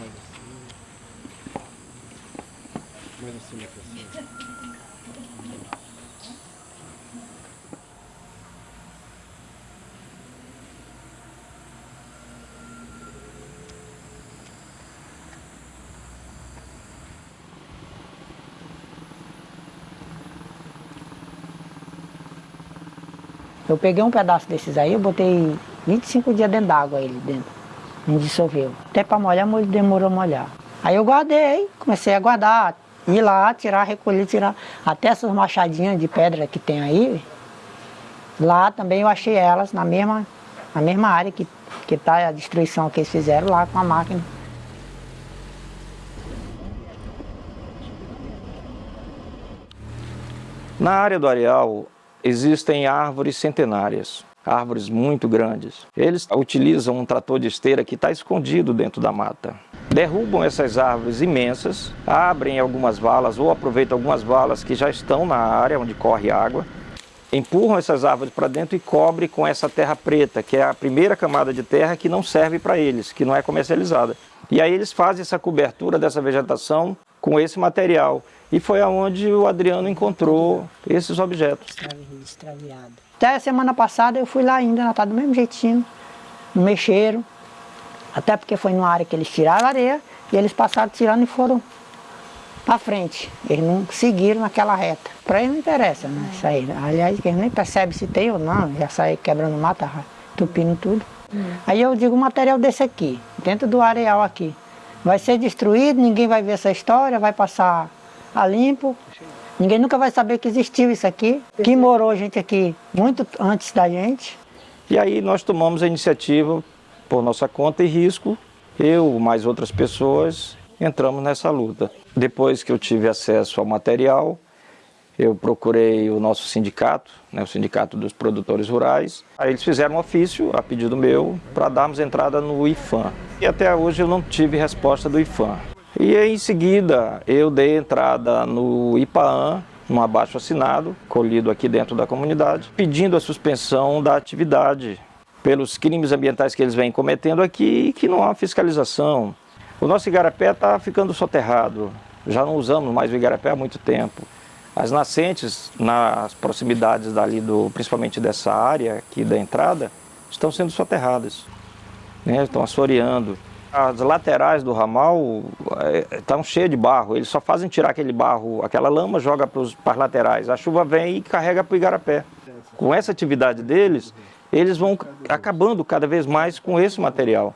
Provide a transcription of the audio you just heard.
Mais assim. Mais assim, assim. Eu peguei um pedaço desses aí, eu botei 25 dias dentro d'água ele dentro não dissolveu. Até para molhar, demorou a molhar. Aí eu guardei, comecei a guardar, ir lá, tirar, recolher, tirar. Até essas machadinhas de pedra que tem aí, lá também eu achei elas na mesma, na mesma área que que está a destruição que eles fizeram lá com a máquina. Na área do areal existem árvores centenárias, árvores muito grandes. Eles utilizam um trator de esteira que está escondido dentro da mata. Derrubam essas árvores imensas, abrem algumas valas ou aproveitam algumas valas que já estão na área onde corre água, empurram essas árvores para dentro e cobrem com essa terra preta, que é a primeira camada de terra que não serve para eles, que não é comercializada. E aí eles fazem essa cobertura dessa vegetação com esse material. E foi aonde o Adriano encontrou esses objetos. Extraviado. Até a semana passada eu fui lá ainda, ela tá do mesmo jeitinho, não mexeram. Até porque foi numa área que eles tiraram a areia e eles passaram tirando e foram para frente. Eles não seguiram naquela reta. Para eles não interessa, né? Isso aí. Aliás, eles nem percebem se tem ou não, já sai quebrando mata, tupindo tudo. Aí eu digo, um material desse aqui, dentro do areal aqui, vai ser destruído, ninguém vai ver essa história, vai passar a limpo. Ninguém nunca vai saber que existiu isso aqui, que morou gente aqui muito antes da gente. E aí nós tomamos a iniciativa, por nossa conta e risco, eu mais outras pessoas entramos nessa luta. Depois que eu tive acesso ao material, eu procurei o nosso sindicato, né, o Sindicato dos Produtores Rurais. Aí eles fizeram um ofício, a pedido meu, para darmos entrada no IFAM. E até hoje eu não tive resposta do IFAM. E em seguida eu dei entrada no IPAAN, um abaixo assinado, colhido aqui dentro da comunidade, pedindo a suspensão da atividade pelos crimes ambientais que eles vêm cometendo aqui e que não há fiscalização. O nosso igarapé está ficando soterrado, já não usamos mais o igarapé há muito tempo. As nascentes nas proximidades dali, do, principalmente dessa área aqui da entrada, estão sendo soterradas, né? estão assoreando. As laterais do ramal estão cheias de barro, eles só fazem tirar aquele barro, aquela lama, joga para as laterais. A chuva vem e carrega para o igarapé. Com essa atividade deles, eles vão acabando cada vez mais com esse material.